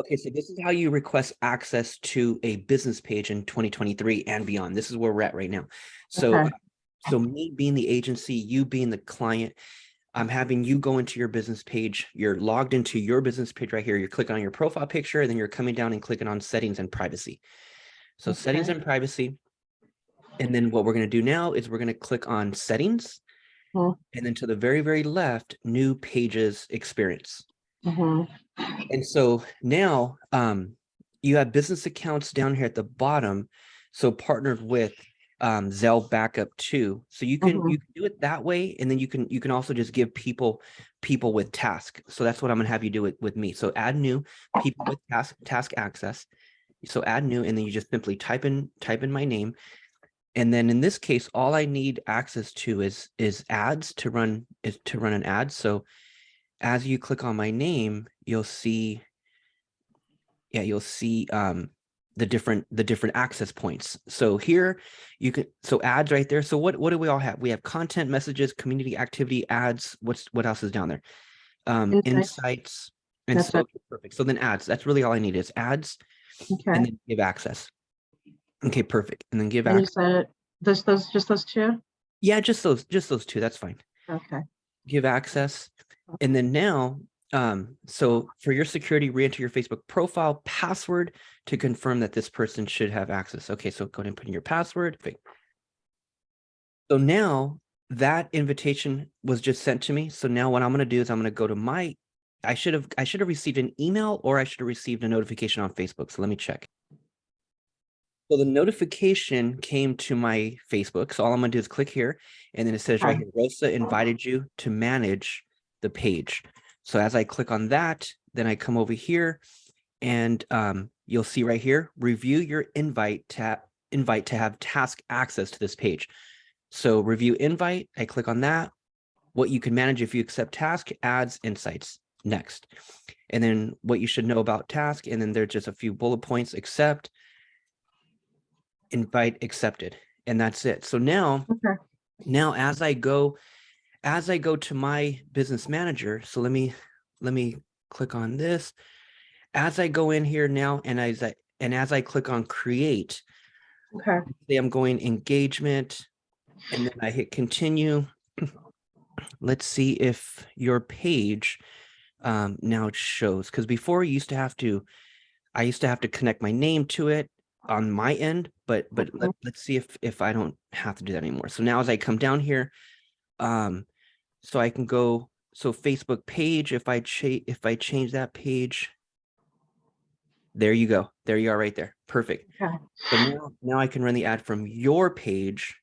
Okay, so this is how you request access to a business page in 2023 and beyond. This is where we're at right now. So, Okay. so me being the agency, you being the client, I'm having you go into your business page. You're logged into your business page right here. You're clicking on your profile picture, and then you're coming down and clicking on settings and privacy. So settings and privacy. And then what we're going to do now is we're going to click on settings. Hmm. And then to the very, very left, new pages experience. Mhm. And so now um, you have business accounts down here at the bottom. So partnered with um, Zelle Backup too. So you can Mhm. you can do it that way, and then you can you can also just give people people with task. So that's what I'm gonna have you do it with me. So add new people with task task access. So add new, and then you just simply type in type in my name. And then in this case, all I need access to is is ads to run is to run an ad. So as you click on my name, you'll see, yeah, you'll see um, the different the different access points. So here you can so ads right there. So what what do we all have? We have content, messages, community activity, ads. What's what else is down there? Um, Insights. insights and so perfect. So then ads. That's really all I need is ads Okay. and then give access. Okay, perfect. And then give And you access. said this, those, just those two? Yeah, just those just those two. That's fine. Okay. give access. And then now, um, so for your security, re-enter your Facebook profile password to confirm that this person should have access. Okay, so go ahead and put in your password. So now that invitation was just sent to me. So now what I'm going to do is I'm going to go to my, I should have, I should have received an email or I should have received a notification on Facebook. So let me check. So the notification came to my Facebook. So all I'm gonna do is click here and then it says right here, Rosa invited you to manage the page. So as I click on that, then I come over here and um, you'll see right here, review your invite tab, invite to have task access to this page. So review invite, I click on that. What you can manage if you accept task, ads, insights, next. And then what you should know about task, and then there's just a few bullet points, accept, invite accepted, and that's it. So now, Okay. now as I go, as I go to my business manager, so let me, let me click on this. As I go in here now, and as I, and as I click on create, Okay. I'm going engagement, and then I hit continue. Let's see if your page um, now shows, because before you used to have to, I used to have to connect my name to it on my end, but but let, let's see if if I don't have to do that anymore. So now as I come down here, um, so I can go, so Facebook page, if I change, if I change that page, there you go. There you are right there. Perfect. Okay. So now, now I can run the ad from your page,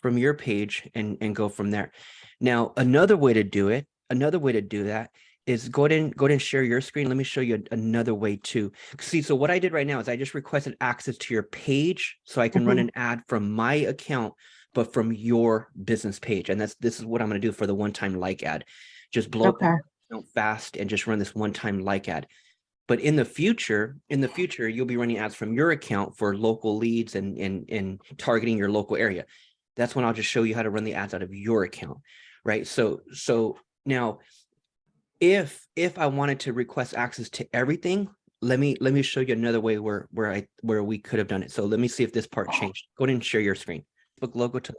from your page and, and go from there. Now, another way to do it, another way to do that is go ahead and go ahead and share your screen. Let me show you another way too. See, so what I did right now is I just requested access to your page so I can run Mhm. an ad from my account, but from your business page. And that's, this is what I'm going to do for the one-time like ad. Just blow up Okay. account fast and just run this one-time like ad. But in the future, in the future, you'll be running ads from your account for local leads and and and targeting your local area. That's when I'll just show you how to run the ads out of your account, right? So so now, if if I wanted to request access to everything, let me let me show you another way where where I where we could have done it. So let me see if this part oh. changed. Go ahead and share your screen. Book logo to the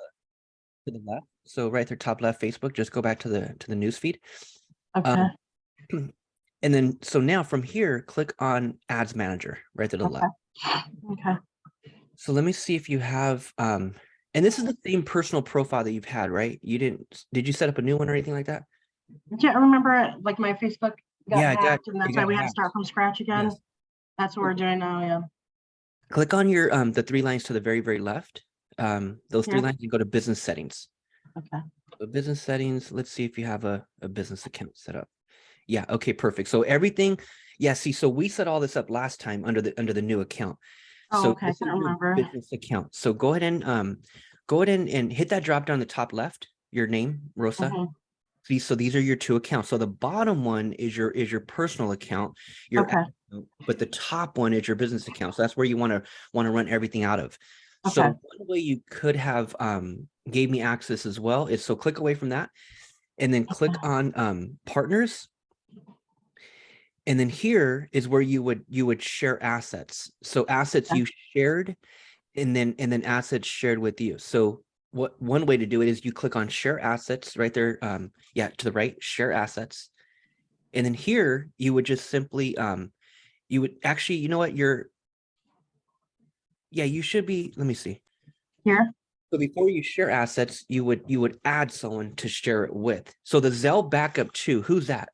to the left. So right there, top left, Facebook. Just go back to the to the news feed. Okay. And then, so now from here, click on Ads Manager right to the Okay. left. Okay. So let me see if you have, um, and this is the same personal profile that you've had, right? You didn't, did you set up a new one or anything like that? I can't remember like my Facebook got Yeah, it got- and it why we had to start from scratch again. Yes. That's what we're doing now, yeah. Click on your, um, the three lines to the very, very left. Um, those three Yeah. lines, you go to business settings. Okay. So business settings, let's see if you have a, a business account set up. Yeah, okay, perfect. So everything, yeah, see, so we set all this up last time under the, under the new account. Oh, So okay, I remember. Business account. So go ahead and, um, go ahead and, and hit that drop down the top left, your name, Rosa. Mhm. See, so these are your two accounts. So the bottom one is your, is your personal account. Your Okay, account, but the top one is your business account. So that's where you want to, want to run everything out of. So one way you could have, um, gave me access as well is so click away from that and then click on, um, partners. And then here is where you would, you would share assets. So assets Okay. you shared and then, and then assets shared with you. So what, one way to do it is you click on share assets right there. Um, yeah, to the right, share assets. And then here you would just simply, um, you would actually, you know what, you're, yeah, you should be, let me see. Here, So before you share assets, you would, you would add someone to share it with. So the Zelle backup two, who's that?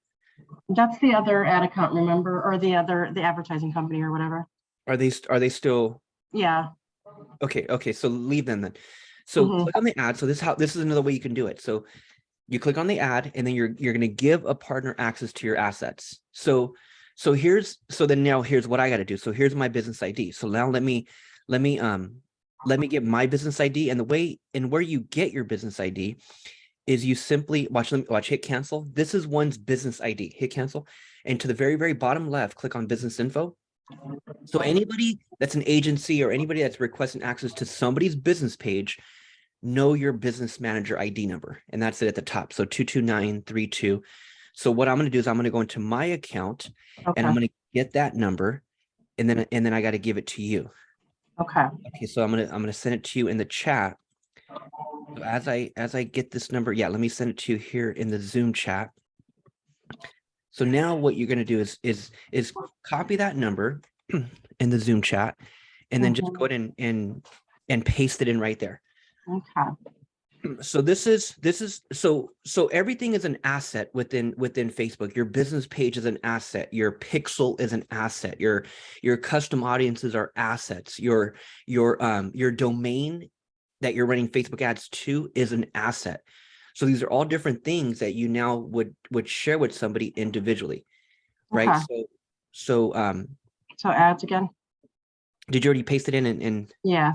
that's the other ad account, remember, or the other, the advertising company or whatever. Are they, are they still, Yeah, okay, okay, so leave them then. So Mhm. click on the ad. So this is how, this is another way you can do it. So you click on the ad and then you're, you're going to give a partner access to your assets. So, so here's, so then now here's what I got to do. So here's my business ID. So now let me, let me, um, let me get my business ID and the way and where you get your business ID is you simply watch them watch hit cancel. This is one's business ID. Hit cancel. And to the very, very bottom left, click on business info. So anybody that's an agency or anybody that's requesting access to somebody's business page, know your business manager ID number. And that's it at the top. So 22932. So what I'm going to do is I'm going to go into my account and I'm going to get that number and then and then I got to give it to you. Okay, Okay, so I'm gonna I'm gonna send it to you in the chat. So as I as I get this number, yeah, let me send it to you here in the Zoom chat. So now what you're gonna do is is is copy that number in the Zoom chat and then just Mhm. go ahead and and and paste it in right there. okay, So this is this is so so everything is an asset within within Facebook. Your business page is an asset. Your pixel is an asset. Your your custom audiences are assets. Your your um your domain that you're running Facebook ads to is an asset. So these are all different things that you now would would share with somebody individually, right? Okay. So so um so ads again, did you already paste it in and, and yeah,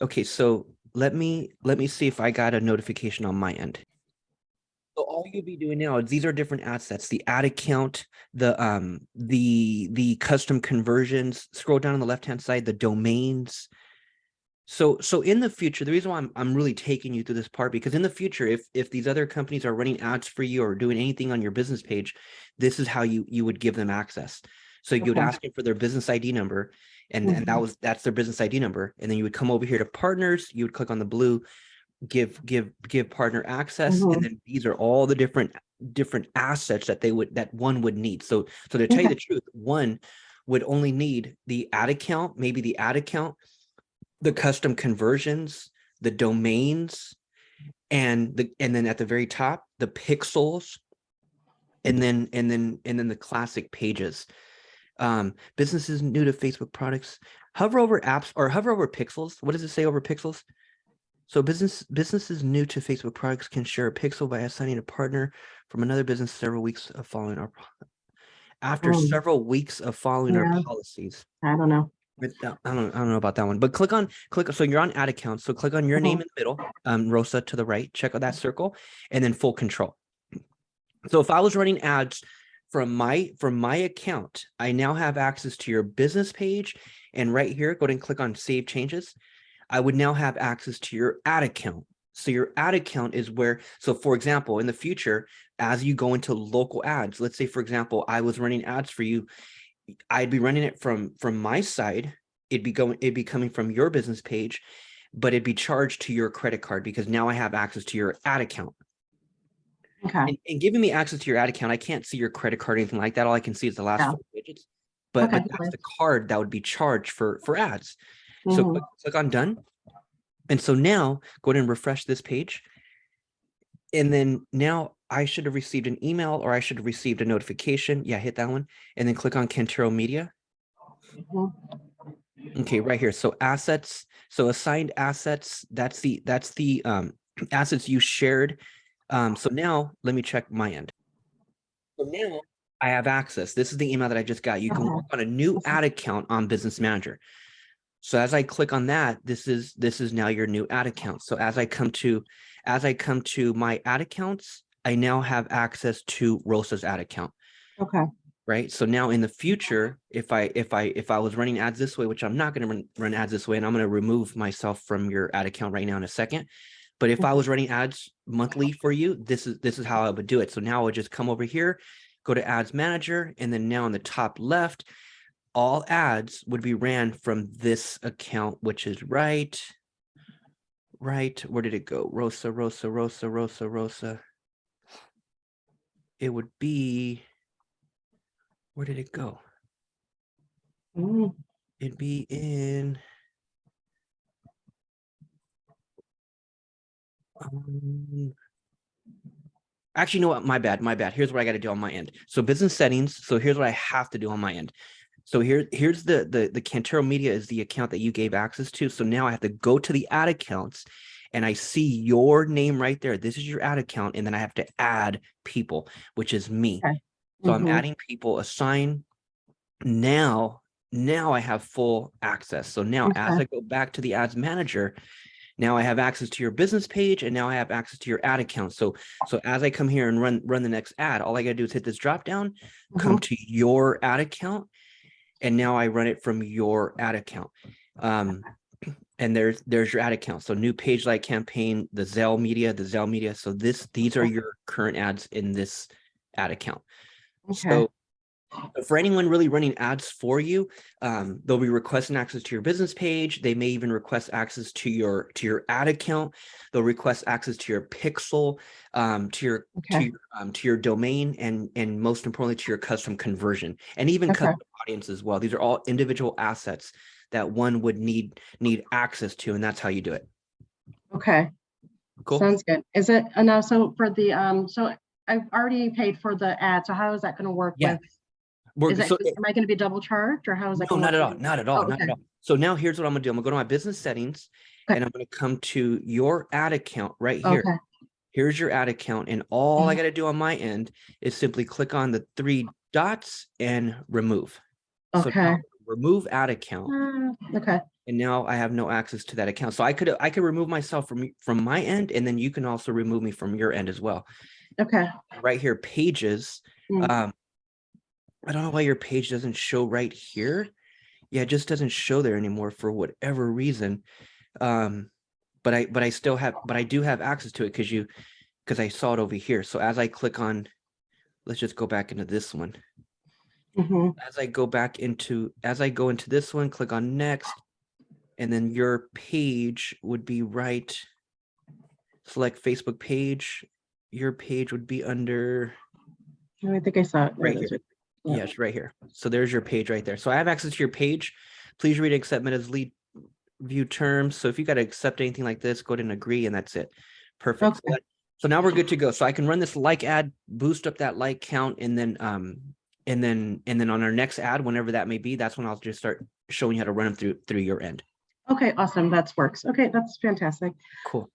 Okay, so let me let me see if I got a notification on my end. So all you'll be doing now is these are different assets, the ad account, the um the the custom conversions, scroll down on the left-hand side, the domains. So so in the future, the reason why I'm I'm really taking you through this part because in the future, if if these other companies are running ads for you or doing anything on your business page, this is how you you would give them access. So you would Okay. ask them for their business ID number and, and that Mhm. was that's their business ID number. And then you would come over here to partners, you would click on the blue, give give give partner access, Mhm. and then these are all the different different assets that they would that one would need. So so to tell you the truth, one would only need the ad account, maybe the ad account, the custom conversions, the domains, and the and then at the very top, the pixels, and then and then and then the classic pages. Um, businesses new to Facebook products, hover over apps or hover over pixels. What does it say over pixels? So business businesses new to Facebook products can share a pixel by assigning a partner from another business several weeks of following our after Um, several weeks of following yeah. our policies. I don't know. I don't I don't know about that one, but click on click so you're on ad account. So click on your name Mhm. in the middle, um, Rosa to the right, check out that circle, and then full control. So if I was running ads from my from my account, I now have access to your business page. And right here, go ahead and click on save changes. I would now have access to your ad account. So your ad account is where, so for example, in the future, as you go into local ads, let's say, for example, I was running ads for you, I'd be running it from from my side. It'd be going, it'd be coming from your business page, but it'd be charged to your credit card because now I have access to your ad account. Okay, And, and giving me access to your ad account, I can't see your credit card or anything like that. All I can see is the last Yeah. four digits. But, Okay, but that's the card that would be charged for for ads. So Mhm. click, click on done. And so now go ahead and refresh this page. And then now I should have received an email or I should have received a notification. Yeah, hit that one. And then click on Kentaro Media. Mhm. Okay, right here. So assets, so assigned assets, that's the that's the um assets you shared. Um, so now let me check my end. So now I have access. This is the email that I just got. You can Uh-huh. work on a new ad account on Business Manager. So as I click on that, this is this is now your new ad account. So as I come to as I come to my ad accounts, I now have access to Rosa's ad account okay, right? So now in the future, if I if I if I was running ads this way, which I'm not going to run, run ads this way, and I'm going to remove myself from your ad account right now in a second. But if I was running ads monthly for you, this is this is how I would do it. So now I would just come over here, go to ads manager, and then now on the top left, all ads would be ran from this account, which is right. Right, where did it go? Rosa, Rosa, Rosa, Rosa, Rosa. It would be. Where did it go? Mm, It'd be in. Um, Actually, you know what? My bad, my bad. Here's what I got to do on my end. So business settings. So here's what I have to do on my end. So here, here's the, the, the Cantero Media is the account that you gave access to. So now I have to go to the ad accounts and I see your name right there. This is your ad account. And then I have to add people, which is me. Okay. So I'm mhm. adding people, assign. Now, now I have full access. So now as I go back to the ads manager, now I have access to your business page and now I have access to your ad account. So, so as I come here and run, run the next ad, all I gotta do is hit this drop down, come Mhm. to your ad account. And now I run it from your ad account. Um, and there's, there's your ad account. So new page like campaign, the Zell media, the Zell media. So this, these are your current ads in this ad account. Okay. So for anyone really running ads for you, um, they'll be requesting access to your business page. They may even request access to your to your ad account. They'll request access to your pixel, um, to your to your um, to your domain, and and most importantly to your custom conversion, and even Okay. custom audience as well. These are all individual assets that one would need need access to, and that's how you do it. Okay. Cool. Sounds good. Is it, and now, so for the, um, so I've already paid for the ad, so how is that gonna work Yeah. with? We're, it, so, am I gonna be double charged or how is that? No, not at all, not at all, Oh, not at all. So now here's what I'm gonna do. I'm gonna go to my business settings Okay. and I'm gonna come to your ad account right here. Okay, Here's your ad account and all I Mhm. gotta do on my end is simply click on the three dots and remove. So okay. Remove ad account Uh, Okay, and now I have no access to that account. So I could, I could remove myself from, from my end and then you can also remove me from your end as well. okay. Right here, pages. Mm. Um, I don't know why your page doesn't show right here. Yeah, it just doesn't show there anymore for whatever reason. Um, but I, but I still have, but I do have access to it because you, because I saw it over here. So as I click on, let's just go back into this one. mhm, As I go back into, as I go into this one, click on next. And then your page would be right. Select Facebook page. Your page would be under. Oh, I think I saw it. There Right here. Yeah. Yes, right here. So there's your page right there. So I have access to your page. Please read and accept as lead view terms. So if you got to accept anything like this, go ahead and agree and that's it. Perfect. So Okay. So now we're good to go. So I can run this like ad, boost up that like count and then, um, and then, and then on our next ad, whenever that may be, that's when I'll just start showing you how to run them through, through your end. Okay, awesome. That works. Okay, that's fantastic. Cool.